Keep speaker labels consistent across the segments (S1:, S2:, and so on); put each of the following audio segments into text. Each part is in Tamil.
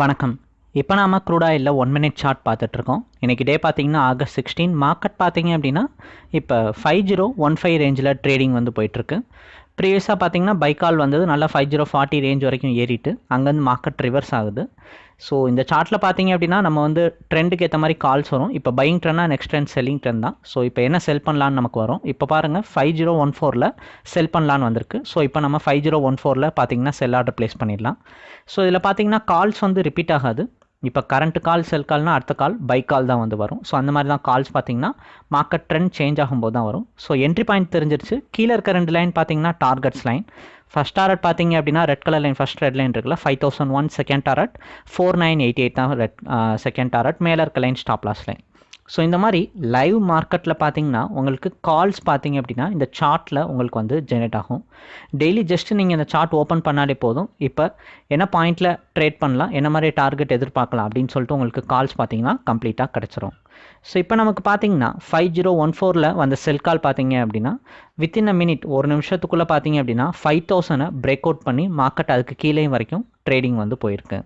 S1: வணக்கம். இப்போ நாம க்ரூட் ஆயிலில் ஒன் மினிட் சார்ட் பார்த்துட்ருக்கோம். இன்றைக்கி டே பார்த்தீங்கன்னா ஆகஸ்ட் சிக்ஸ்டீன் மார்க்கெட் பார்த்தீங்க அப்படின்னா இப்போ ஃபைவ் ஜீரோ ஒன் ஃபைவ் ரேஞ்சில் ட்ரேடிங் வந்து போயிட்டுருக்கு ப்ரீவியஸாக பார்த்தீங்கன்னா பைக்கால் வந்தது. நல்லா ஃபைவ் ஜீரோ ஃபார்ட்டி ரேஞ்ச் வரைக்கும் ஏறிட்டு அங்கேருந்து மார்க்கெட் ரிவர்ஸ் ஆகுது. ஸோ இந்த சார்ட்டில் பார்த்தீங்க அப்படின்னா நம்ம வந்து ட்ரெண்டுக்கு ஏற்ற மாதிரி கால்ஸ் வரும். இப்போ பையிங் ட்ரெண்டா நெக்ஸ்ட் ட்ரெண்ட் செல்லிங் ட்ரெண்ட் தான். ஸோ இப்போ என்ன செல் பண்ணலான்னு நமக்கு வரும்? இப்போ பாருங்கள் ஃபைவ் ஜீரோ ஒன் ஃபோரில் செல் பண்ணலான்னு வந்திருக்கு. ஸோ இப்போ நம்ம ஃபைவ் ஜீரோ ஒன் ஃபோரில் பார்த்தீங்கன்னா செல் ஆர்டர் ப்ளேஸ் பண்ணிடலாம். ஸோ இதில் பார்த்தீங்கன்னா கால்ஸ் வந்து ரிப்பீட் ஆகாது. இப்போ கரண்ட் கால் செல் கால்னா அடுத்த கால் பை கால் தான் வந்து வரும். ஸோ அந்த மாதிரி தான் கால்ஸ் பார்த்தீங்கன்னா மார்க்கெட் ட்ரெண்ட் சேஞ்ச் ஆகும்போது தான் வரும். ஸோ என்ட்ரி பாயிண்ட் தெரிஞ்சிருச்சு. கீழே இருக்க ரெண்டு லைன் பார்த்தீங்கன்னா டார்கெட்ஸ் லைன் ஃபஸ்ட் டாரட் பார்த்தீங்க அப்படின்னா red colour line first red line இருக்குல்ல five thousand one second target four nine eighty eight தான் ரெட் செகண்ட் டாரட் மேலே இருக்க line stop loss line so இந்த மாதிரி லைவ் மார்க்கெட்டில் பார்த்தீங்கன்னா உங்களுக்கு கால்ஸ் பார்த்தீங்க அப்படின்னா இந்த சார்ட்டில் உங்களுக்கு வந்து ஜெனரேட் ஆகும். டெய்லி ஜஸ்ட் நீங்கள் இந்த சார்ட் ஓப்பன் பண்ணாலே போதும். இப்போ என்ன பாயிண்டில் ட்ரேட் பண்ணலாம் என்ன மாதிரி டார்கெட் எதிர்பார்க்கலாம் அப்படின்னு சொல்லிட்டு உங்களுக்கு கால்ஸ் பார்த்தீங்கன்னா கம்ப்ளீட்டாக கிடச்சிரும். ஸோ இப்போ நமக்கு பார்த்தீங்கன்னா ஃபைவ் ஜீரோ ஒன் ஃபோரில் வந்த செல் கால் பார்த்தீங்க அப்படின்னா வித்தின் அ மினிட் ஒரு நிமிஷத்துக்குள்ளே பார்த்தீங்க அப்படின்னா ஃபைவ் தௌசண்டை பிரேக் அவுட் பண்ணி மார்க்கெட் அதுக்கு கீழே வரைக்கும் ட்ரேடிங் வந்து போயிருக்கு.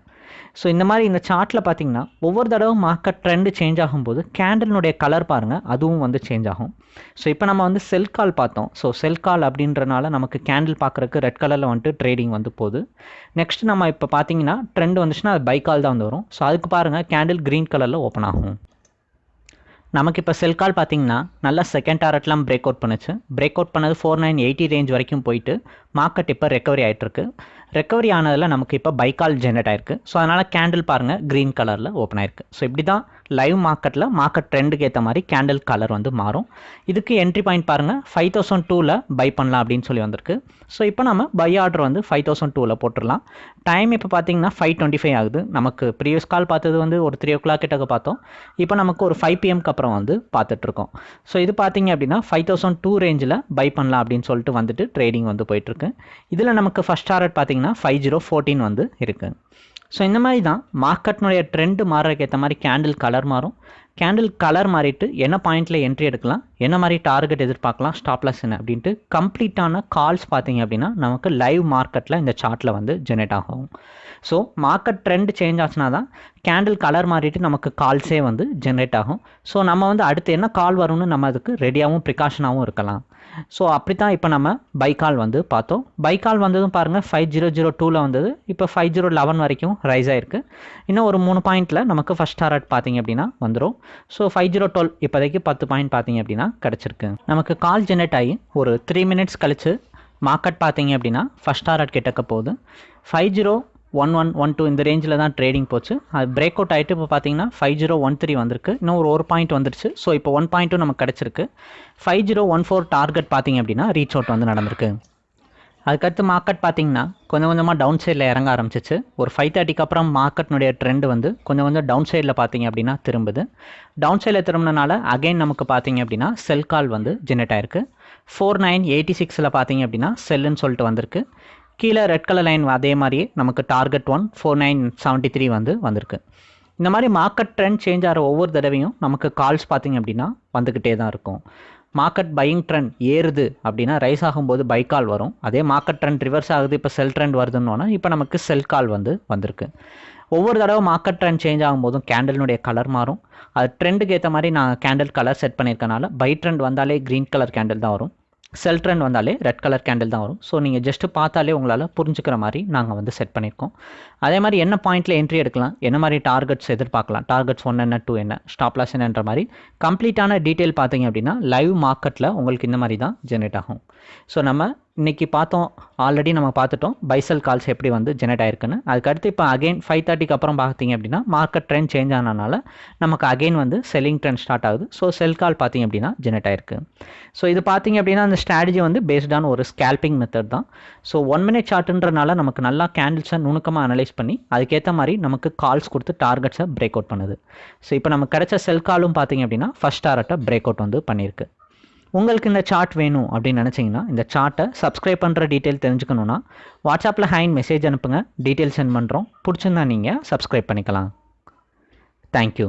S1: ஸோ இந்த மாதிரி இந்த சார்ட்டில் பார்த்தீங்கன்னா ஒவ்வொரு தடவை மார்க்கெட் ட்ரெண்டு சேஞ்ச் ஆகும்போது கேண்டலினுடைய கலர் பாருங்கள் அதுவும் வந்து சேஞ்ச் ஆகும். ஸோ இப்போ நம்ம வந்து செல் கால் பார்த்தோம். ஸோ செல் கால் அப்படின்றனால நமக்கு கேண்டில் பார்க்குறக்கு ரெட் கலரில் வந்துட்டு ட்ரேடிங் வந்து போகுது. நெக்ஸ்ட் நம்ம இப்போ பார்த்தீங்கன்னா ட்ரெண்ட் வந்துச்சுன்னா அது பை கால் தான் வந்து வரும். ஸோ அதுக்கு பாருங்கள் கேண்டில் க்ரீன் கலரில் ஓப்பன் ஆகும். நமக்கு இப்போ செல் கால் பார்த்தீங்கன்னா நல்லா செகண்ட் டாரட்லாம் பிரேக் அவுட் பண்ணுச்சு. பிரேக் அவுட் பண்ணது ஃபோர் நைன் எயிட்டி ரேஞ்ச் வரைக்கும் போயிட்டு மார்க்கெட் இப்போ ரெக்கவரி ஆகிட்டுருக்கு ரெக்கவரி ஆனதில் நமக்கு இப்போ பைக்கால் ஜென்ரேட் ஆயிருக்கு. ஸோ அதனால் கேண்டில் பாருங்கள் க்ரீன் கலரில் ஓப்பன் ஆயிருக்கு. ஸோ இப்படி தான் லைவ் மார்க்கெட்டில் மார்க்கெட் ட்ரெண்டுக்கு ஏற்ற மாதிரி கேண்டில் கலர் வந்து மாறும். இதுக்கு என்ட்ரி பாயிண்ட் பாருங்கள் ஃபைவ் தௌசண்ட் டூவில் பை பண்ணலாம் அப்படின்னு சொல்லி வந்திருக்கு. ஸோ இப்போ நம்ம பை ஆர்டர் வந்து ஃபைவ் தௌசண்ட் டூவில் போட்டுடலாம். டைம் இப்போ பார்த்தீங்கன்னா ஃபைவ் டுவெண்ட்டி ஃபைவ் ஆகுது. நமக்கு ப்ரீவியஸ் கால் பார்த்தது வந்து ஒரு த்ரீ ஓ கிளாக் கிட்டக்க பார்த்தோம். இப்போ நமக்கு ஒரு ஃபைவ் பிஎம்க்கு அப்புறம் வந்து பார்த்துட்ருக்கோம். ஸோ இது பார்த்தீங்க அப்படின்னா five thousand two range buy பண்ணலாம் அப்படின்னு சொல்லிட்டு வந்துட்டு ட்ரேடிங் வந்து போயிட்டுருக்கு. இதில் நமக்கு ஃபஸ்ட் டாரட் பார்த்தீங்கன்னா ஃபைவ் ஜீரோ ஃபோர்டீன் வந்து இருக்குது ஸோ இந்த மாதிரி தான் மார்க்கெட்னுடைய ட்ரெண்டு மாறுறதுக்கு ஏற்ற மாதிரி கேண்டில் கலர் மாறும். கேண்டில் கலர் மாறிட்டு என்ன பாயிண்டில் என்ட்ரி எடுக்கலாம் என்ன மாதிரி டார்கெட் எதிர்பார்க்கலாம் ஸ்டாப்லாஸ் என்ன அப்படின்ட்டு கம்ப்ளீட்டான கால்ஸ் பார்த்தீங்க அப்படின்னா நமக்கு லைவ் மார்க்கெட்டில் இந்த சார்ட்டில் வந்து ஜெனரேட் ஆகும். ஸோ மார்க்கெட் ட்ரெண்ட் சேஞ்ச் ஆச்சுனா தான் கேண்டில் கலர் மாறிட்டு நமக்கு கால்ஸே வந்து ஜென்ரேட் ஆகும். ஸோ நம்ம வந்து அடுத்து என்ன கால் வரும்னு நம்ம அதுக்கு ரெடியாகவும் ப்ரிகாஷனாகவும் இருக்கலாம். ஸோ அப்படி தான் இப்போ நம்ம பைக்கால் வந்து பார்த்தோம். பைக்கால் வந்ததும் பாருங்கள் ஃபைவ் ஜீரோ ஜீரோ டூவில் வந்தது. இப்போ ஃபைவ் ஜீரோ லெவன் வரைக்கும் ரைஸ் ஆயிருக்கு. இன்னும் ஒரு மூணு பாயிண்ட்டில் நமக்கு ஃபஸ்ட் டாரட் பார்த்தீங்க அப்படின்னா வந்துடும் ஸோ ஃபைவ் ஜீரோ டுவெல் இப்போதைக்கு பத்து பாயிண்ட் பார்த்தீங்க அப்படின்னா கிடச்சிருக்கு. நமக்கு கால் ஜெனரேட் ஆகி ஒரு த்ரீ மினிட்ஸ் கழிச்சு மார்க்கெட் பார்த்தீங்க அப்படின்னா ஃபஸ்ட் டாரட் கிட்டக்க போகுது. Five zero one one one two இந்த ரேஞ்சில் தான் ட்ரேடிங் போச்சு. அது பிரேக் அவுட் ஆகிட்டு இப்போ பார்த்தீங்கன்னா ஃபைவ் ஜீரோ ஒன் த்ரீ வந்திருக்கு. இன்னும் ஒரு ஒரு பாயிண்ட் வந்துருச்சு. ஸோ இப்போ ஒன் பாயிண்ட்டும் நமக்கு கிடச்சிருக்கு. Five zero one four target பார்த்தீங்க அப்படின்னா ரீச் அவுட் வந்து நடந்திருக்கு. அதுக்கடுத்து மார்க்கெட் பார்த்தீங்கன்னா கொஞ்சம் கொஞ்சமாக டவுன் சைடில் இறங்க ஆரம்பிச்சிச்சு. ஒரு ஃபைவ் தேர்ட்டிக்கு அப்புறம் மார்க்கெட்னுடைய ட்ரெண்ட் வந்து கொஞ்சம் கொஞ்சம் டவுன் சைடில் பார்த்தீங்க அப்படின்னா திரும்புது. டவுன் சைடில் திரும்பினால அகைன் நமக்கு பார்த்தீங்க அப்படின்னா செல் கால் வந்து ஜெனரேட் ஆயிருக்கு. ஃபோர் நைன் எயிட்டி சிக்ஸில் பார்த்தீங்க அப்படின்னா செல்லுன்னு சொல்லிட்டு வந்திருக்கு. கீழே ரெட் கலர் லைன் அதே மாதிரியே நமக்கு target one four nine seventy three வந்து வந்திருக்கு. இந்த மாதிரி மார்க்கெட் ட்ரெண்ட் சேஞ்ச் ஆகிற ஒவ்வொரு தடவையும் நமக்கு கால்ஸ் பார்த்திங்க அப்படின்னா வந்துக்கிட்டே தான் இருக்கும். மார்க்கெட் பையிங் ட்ரெண்ட் ஏறுது அப்படின்னா ரைஸ் ஆகும்போது பை கால் வரும். அதே மார்க்கெட் ட்ரெண்ட் ரிவர்ஸ் ஆகுது இப்போ செல் ட்ரெண்ட் வருதுன்னொன்னா இப்போ நமக்கு செல் கால் வந்து வந்திருக்கு. ஒவ்வொரு தடவை மார்க்கெட் ட்ரெண்ட் சேஞ்ச் ஆகும்போதும் கேண்டலினுடைய கலர் மாறும். அது ட்ரெண்டுக்கு ஏற்ற மாதிரி நான் கேண்டில் கலர் செட் பண்ணியிருக்கனால பை ட்ரெண்ட் வந்தாலே க்ரீன் கலர் கேண்டில் தான் வரும். செல் ட்ரெண்ட் வந்தாலே ரெட் கலர் கேண்டில் தான் வரும். ஸோ நீங்கள் ஜஸ்ட்டு பார்த்தாலே உங்களால் புரிஞ்சுக்கிற மாதிரி நாங்கள் வந்து செட் பண்ணியிருக்கோம். அதே மாதிரி என்ன பாயிண்ட்டில் என்ட்ரி எடுக்கலாம்? என்ன மாதிரி டார்கெட்ஸ் எதிர்பார்க்கலாம்? டார்கெட்ஸ் ஒன் என்ன டூ என்ன? ஸ்டாப் லாஸ் என்னன்ற மாதிரி. கம்ப்ளீட்டான டீட்டெயில் பார்த்தீங்க அப்படின்னா லைவ் மார்க்கெட்டில் உங்களுக்கு இந்த மாதிரி தான் ஜென்ரேட் ஆகும். ஸோ நம்ம இன்றைக்கி பார்த்தோம் ஆல்ரெடி நம்ம பார்த்துட்டோம் பைசல் கால்ஸ் எப்படி வந்து ஜெனரேட் ஆயிருக்குன்னு. அதுக்கடுத்து இப்போ அகைன் ஃபைவ் தேர்ட்டிக்கு அப்புறம் பார்த்தீங்க அப்படின்னா மார்க்கெட் ட்ரெண்ட் சேஞ்ச் ஆனனால நமக்கு அகைன் வந்து செல்லிங் ட்ரெண்ட் ஸ்டார்ட் ஆகுது. ஸோ செல் கால் பார்த்தீங்க அப்படின்னா ஜெனரேட் ஆயிருக்கு. ஸோ இது பார்த்தீங்க அப்படின்னா அந்த ஸ்ட்ராட்டஜி வந்து பேஸ்டான ஒரு ஸ்கேல்பிங் மெத்தட் தான். ஸோ ஒன் மினிட் சார்ட்டுன்றனால நமக்கு நல்லா கேண்டில்ஸை நுணுக்கமாக அனலைஸ் பண்ணி அதுக்கேற்ற மாதிரி நமக்கு கால்ஸ் கொடுத்து டார்கெட்ஸை பிரேக் அவுட் பண்ணுது. ஸோ இப்போ நமக்கு கிடைச்ச செல் காலும் பார்த்தீங்க அப்படின்னா ஃபஸ்ட் டாரட்டை பிரேக் அவுட் வந்து பண்ணியிருக்கு. உங்களுக்கு இந்த சார்ட் வேணும் அப்படின்னு நினச்சிங்கன்னா இந்த சார்ட்டை சப்ஸ்கிரைப் பண்ணுற டீட்டெயில் தெரிஞ்சுக்கணுன்னா வாட்ஸ்அப்பில் ஹேண்ட் மெசேஜ் அனுப்புங்க. டீட்டெயில் சென்ட் பண்ணுறோம் பிடிச்சிருந்தா நீங்கள் சப்ஸ்கிரைப் பண்ணிக்கலாம். தேங்க்யூ